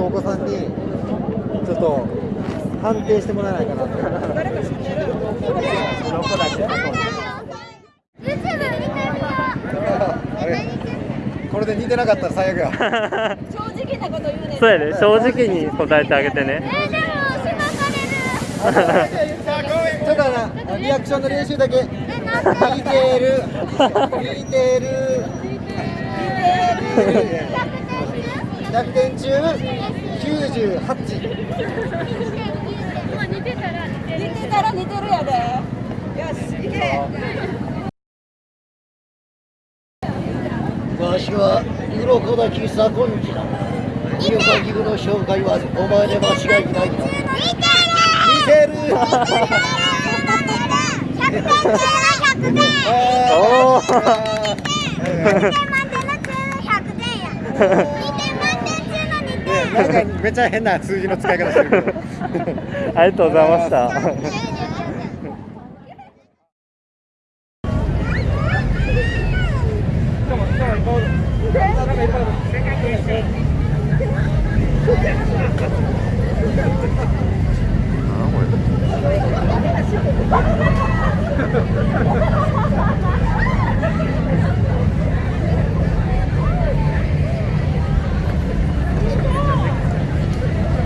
ちょっと判定してもらえないかなと。これで似てなかったら最悪や。正直なこと言うねんそうやで正直に答えてあげてねうえー、でもしばかれるちょっとなリアクションの練習だけ。えなんで似てる。似てる。100点中98。似てたら似て似てたら似てるやで。よし行けわしは鱗滝左近次だ入会義務の紹介はお前で。間違いないな似てる似てる。百点中100点おお2点満点の中100点やめっめちゃ変な数字の使い方してるけど。ありがとうございました。